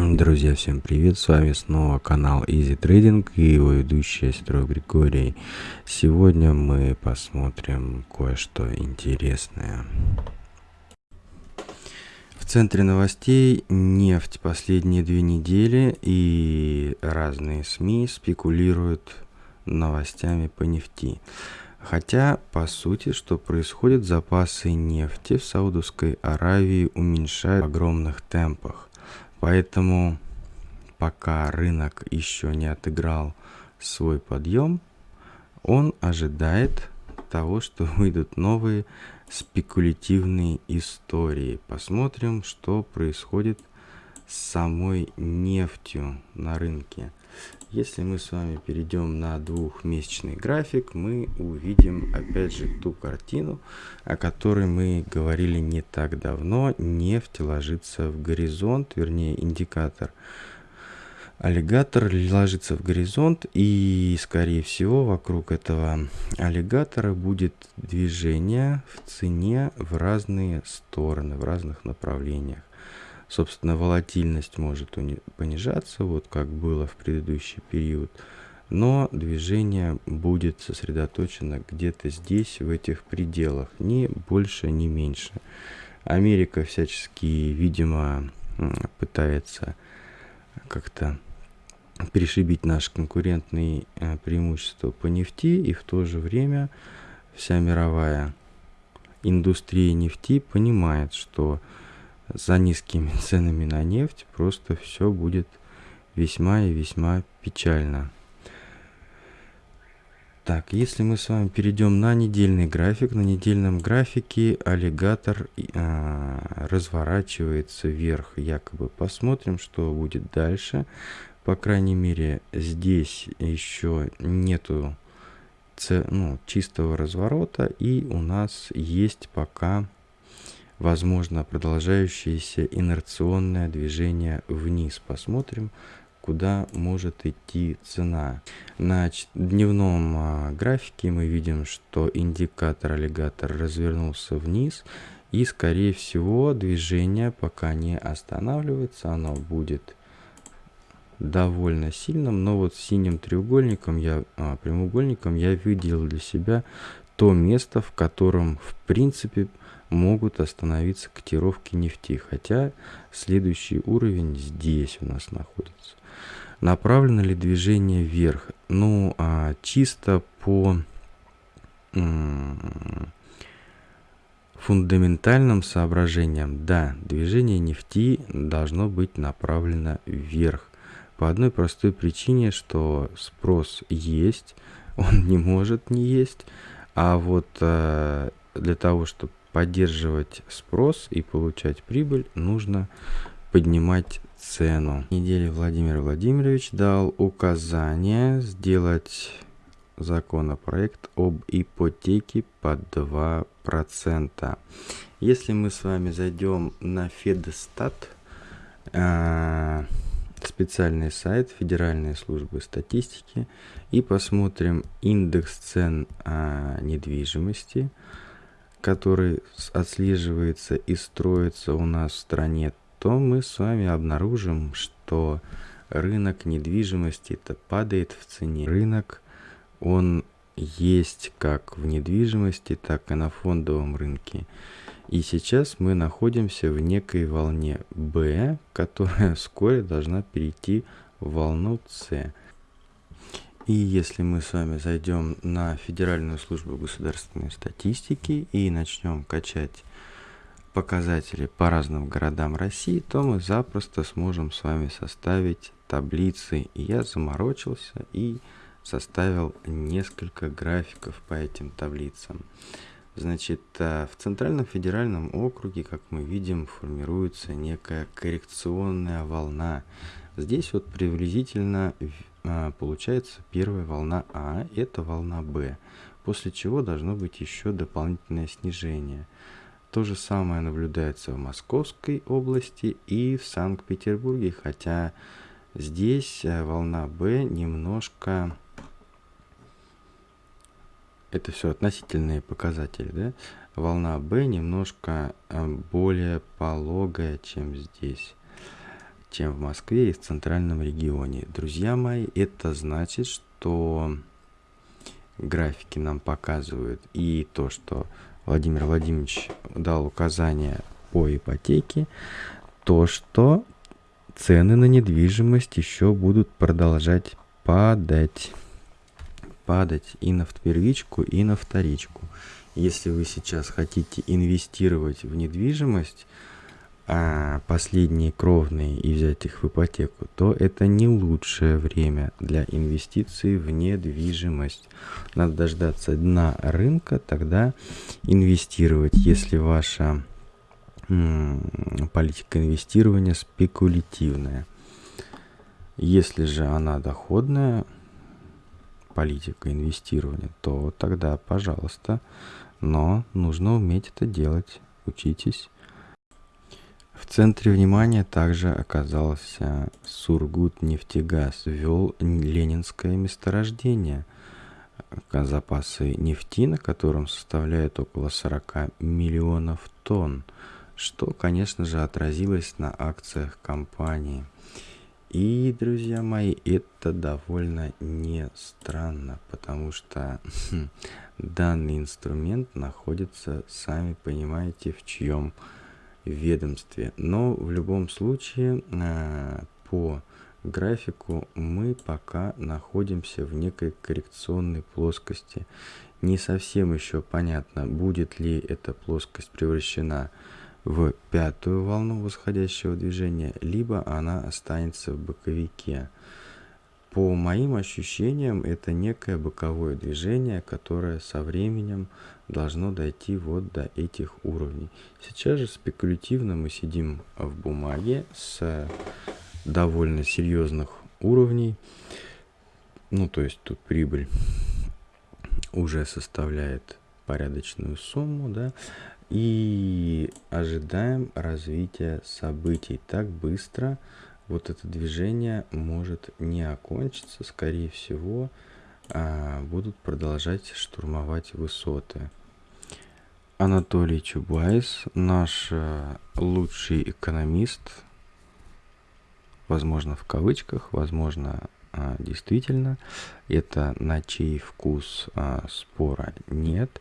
Друзья, всем привет! С вами снова канал Easy Trading и его ведущий Строй Григорий. Сегодня мы посмотрим кое-что интересное. В центре новостей нефть последние две недели и разные СМИ спекулируют новостями по нефти. Хотя, по сути, что происходит, запасы нефти в Саудовской Аравии уменьшают в огромных темпах. Поэтому пока рынок еще не отыграл свой подъем, он ожидает того, что выйдут новые спекулятивные истории. Посмотрим, что происходит с самой нефтью на рынке. Если мы с вами перейдем на двухмесячный график, мы увидим опять же ту картину, о которой мы говорили не так давно. Нефть ложится в горизонт, вернее индикатор аллигатор ложится в горизонт и скорее всего вокруг этого аллигатора будет движение в цене в разные стороны, в разных направлениях собственно, волатильность может понижаться, вот как было в предыдущий период, но движение будет сосредоточено где-то здесь, в этих пределах, ни больше, ни меньше. Америка всячески, видимо, пытается как-то перешибить наши конкурентные э, преимущества по нефти, и в то же время вся мировая индустрия нефти понимает, что за низкими ценами на нефть просто все будет весьма и весьма печально. Так, если мы с вами перейдем на недельный график, на недельном графике аллигатор э, разворачивается вверх, якобы. Посмотрим, что будет дальше. По крайней мере, здесь еще нету ну, чистого разворота, и у нас есть пока возможно продолжающееся инерционное движение вниз. Посмотрим, куда может идти цена. На дневном а, графике мы видим, что индикатор аллигатор развернулся вниз и скорее всего движение пока не останавливается, оно будет довольно сильным, но вот синим треугольником я, а, прямоугольником я выделил для себя то место, в котором в принципе могут остановиться котировки нефти, хотя следующий уровень здесь у нас находится. Направлено ли движение вверх? Ну, а, чисто по фундаментальным соображениям, да, движение нефти должно быть направлено вверх. По одной простой причине, что спрос есть, он не может не есть, а вот э, для того, чтобы поддерживать спрос и получать прибыль, нужно поднимать цену. Неделе Владимир Владимирович дал указание сделать законопроект об ипотеке под 2%. Если мы с вами зайдем на Федстат, э, специальный сайт Федеральной службы статистики, и посмотрим индекс цен э, недвижимости, который отслеживается и строится у нас в стране, то мы с вами обнаружим, что рынок недвижимости это падает в цене. Рынок, он есть как в недвижимости, так и на фондовом рынке. И сейчас мы находимся в некой волне B, которая вскоре должна перейти в волну C. И если мы с вами зайдем на Федеральную службу государственной статистики и начнем качать показатели по разным городам России, то мы запросто сможем с вами составить таблицы. И я заморочился и составил несколько графиков по этим таблицам. Значит, э, в Центральном федеральном округе, как мы видим, формируется некая коррекционная волна. Здесь вот приблизительно получается первая волна А, это волна Б, после чего должно быть еще дополнительное снижение. То же самое наблюдается в Московской области и в Санкт-Петербурге, хотя здесь э, волна Б немножко... Это все относительные показатели, да? Волна Б немножко э, более пологая, чем здесь чем в Москве и в центральном регионе. Друзья мои, это значит, что графики нам показывают и то, что Владимир Владимирович дал указания по ипотеке, то, что цены на недвижимость еще будут продолжать падать. Падать и на первичку, и на вторичку. Если вы сейчас хотите инвестировать в недвижимость, а последние кровные и взять их в ипотеку, то это не лучшее время для инвестиций в недвижимость. Надо дождаться дна рынка, тогда инвестировать, если ваша политика инвестирования спекулятивная. Если же она доходная, политика инвестирования, то тогда, пожалуйста, но нужно уметь это делать. Учитесь. В центре внимания также оказался Сургут нефтегаз, вел ленинское месторождение. Запасы нефти, на котором составляют около 40 миллионов тонн, что, конечно же, отразилось на акциях компании. И, друзья мои, это довольно не странно, потому что хм, данный инструмент находится, сами понимаете, в чьем ведомстве. Но в любом случае а, по графику мы пока находимся в некой коррекционной плоскости. Не совсем еще понятно, будет ли эта плоскость превращена в пятую волну восходящего движения, либо она останется в боковике. По моим ощущениям, это некое боковое движение, которое со временем должно дойти вот до этих уровней. Сейчас же спекулятивно мы сидим в бумаге с довольно серьезных уровней. Ну, то есть тут прибыль уже составляет порядочную сумму, да, и ожидаем развития событий так быстро, вот это движение может не окончиться, скорее всего, а, будут продолжать штурмовать высоты. Анатолий Чубайс, наш э, лучший экономист, возможно в кавычках, возможно а, действительно, это на чей вкус а, спора нет,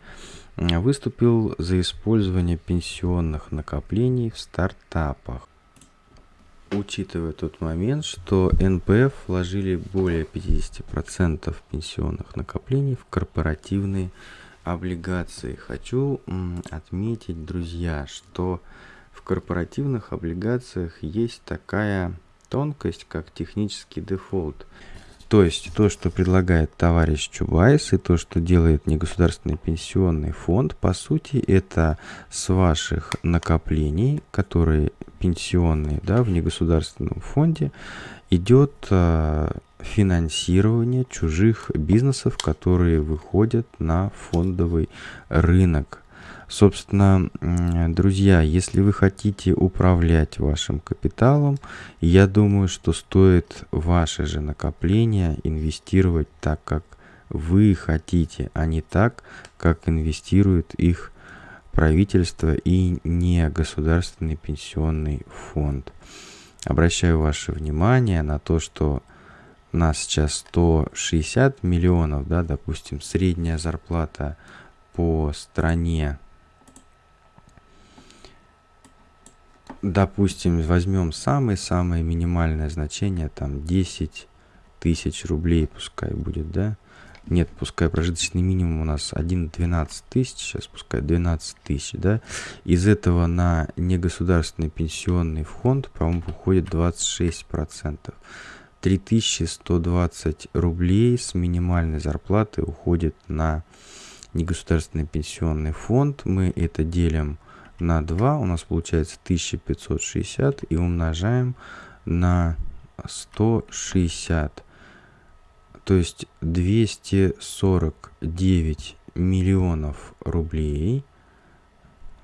выступил за использование пенсионных накоплений в стартапах учитывая тот момент, что НПФ вложили более 50% пенсионных накоплений в корпоративные облигации. Хочу отметить, друзья, что в корпоративных облигациях есть такая тонкость, как технический дефолт. То есть то, что предлагает товарищ Чубайс и то, что делает негосударственный пенсионный фонд, по сути, это с ваших накоплений, которые пенсионные да, в негосударственном фонде, идет э, финансирование чужих бизнесов, которые выходят на фондовый рынок. Собственно, друзья, если вы хотите управлять вашим капиталом, я думаю, что стоит ваши же накопления инвестировать так, как вы хотите, а не так, как инвестирует их правительство и не государственный пенсионный фонд. Обращаю ваше внимание на то, что у нас сейчас 160 миллионов, да, допустим, средняя зарплата по стране допустим, возьмем самое-самое минимальное значение, там 10 тысяч рублей пускай будет, да? Нет, пускай прожиточный минимум у нас 1-12 тысяч, сейчас пускай 12 тысяч, да? Из этого на негосударственный пенсионный фонд, по-моему, уходит 26%. 3120 рублей с минимальной зарплаты уходит на негосударственный пенсионный фонд. Мы это делим на 2 у нас получается 1560 и умножаем на 160. То есть 249 миллионов рублей.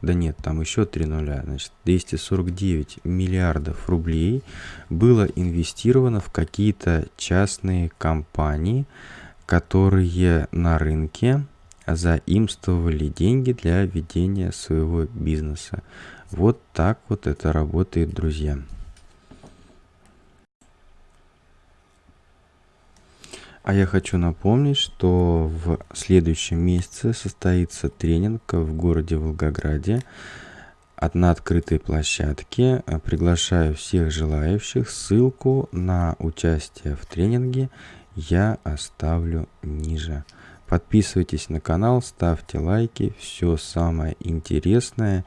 Да нет, там еще 3 нуля. Значит, 249 миллиардов рублей было инвестировано в какие-то частные компании, которые на рынке а заимствовали деньги для ведения своего бизнеса. Вот так вот это работает, друзья. А я хочу напомнить, что в следующем месяце состоится тренинг в городе Волгограде одна открытой площадке. Приглашаю всех желающих. Ссылку на участие в тренинге я оставлю ниже. Подписывайтесь на канал, ставьте лайки. Все самое интересное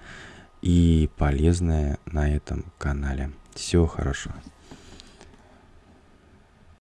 и полезное на этом канале. Всего хорошего.